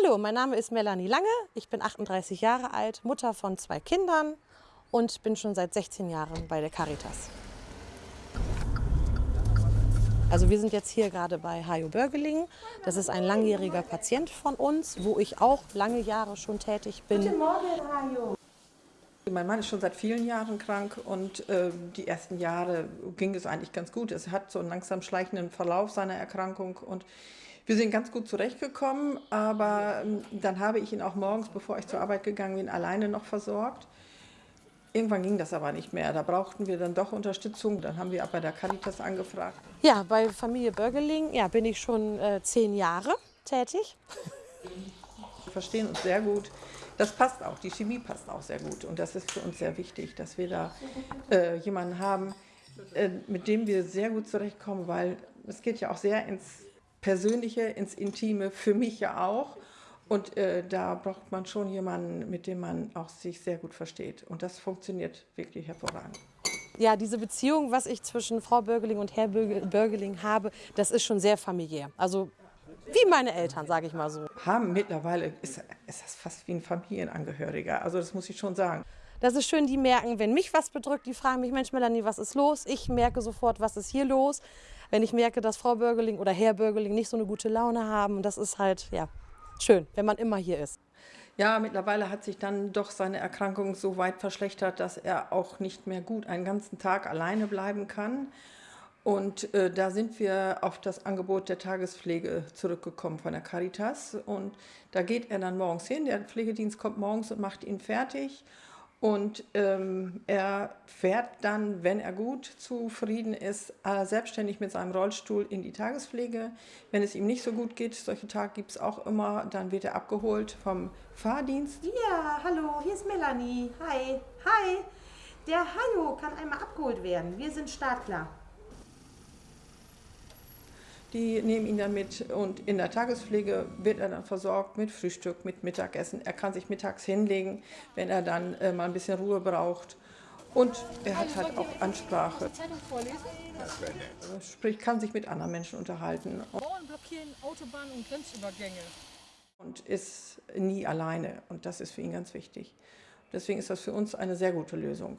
Hallo, mein Name ist Melanie Lange. Ich bin 38 Jahre alt, Mutter von zwei Kindern und bin schon seit 16 Jahren bei der Caritas. Also wir sind jetzt hier gerade bei Hajo Börgeling. Das ist ein langjähriger Patient von uns, wo ich auch lange Jahre schon tätig bin. Guten Morgen, Hajo. Mein Mann ist schon seit vielen Jahren krank und äh, die ersten Jahre ging es eigentlich ganz gut. Es hat so einen langsam schleichenden Verlauf seiner Erkrankung und wir sind ganz gut zurechtgekommen, aber ähm, dann habe ich ihn auch morgens, bevor ich zur Arbeit gegangen bin, alleine noch versorgt. Irgendwann ging das aber nicht mehr. Da brauchten wir dann doch Unterstützung. Dann haben wir auch bei der Caritas angefragt. Ja, bei Familie Börgeling ja, bin ich schon äh, zehn Jahre tätig. Wir verstehen uns sehr gut. Das passt auch, die Chemie passt auch sehr gut. Und das ist für uns sehr wichtig, dass wir da äh, jemanden haben, äh, mit dem wir sehr gut zurechtkommen, weil es geht ja auch sehr ins Persönliche, ins Intime, für mich ja auch. Und äh, da braucht man schon jemanden, mit dem man auch sich sehr gut versteht. Und das funktioniert wirklich hervorragend. Ja, diese Beziehung, was ich zwischen Frau Börgeling und Herr Börgeling habe, das ist schon sehr familiär. Also wie meine Eltern, sage ich mal so. Haben mittlerweile, ist, ist das fast wie ein Familienangehöriger. Also das muss ich schon sagen. Das ist schön, die merken, wenn mich was bedrückt, die fragen mich, Mensch Melanie, was ist los? Ich merke sofort, was ist hier los. Wenn ich merke, dass Frau Bürgerling oder Herr Bürgerling nicht so eine gute Laune haben, das ist halt, ja, schön, wenn man immer hier ist. Ja, mittlerweile hat sich dann doch seine Erkrankung so weit verschlechtert, dass er auch nicht mehr gut einen ganzen Tag alleine bleiben kann. Und äh, da sind wir auf das Angebot der Tagespflege zurückgekommen von der Caritas. Und da geht er dann morgens hin. Der Pflegedienst kommt morgens und macht ihn fertig. Und ähm, er fährt dann, wenn er gut zufrieden ist, äh, selbstständig mit seinem Rollstuhl in die Tagespflege. Wenn es ihm nicht so gut geht, solche Tage gibt es auch immer, dann wird er abgeholt vom Fahrdienst. Ja, hallo, hier ist Melanie. Hi, hi. Der Hajo kann einmal abgeholt werden. Wir sind startklar. Die nehmen ihn dann mit und in der Tagespflege wird er dann versorgt mit Frühstück, mit Mittagessen. Er kann sich mittags hinlegen, wenn er dann äh, mal ein bisschen Ruhe braucht. Und er hat halt auch Ansprache. Sprich, kann sich mit anderen Menschen unterhalten. Bauern blockieren Autobahnen und Grenzübergänge. Und ist nie alleine. Und das ist für ihn ganz wichtig. Deswegen ist das für uns eine sehr gute Lösung.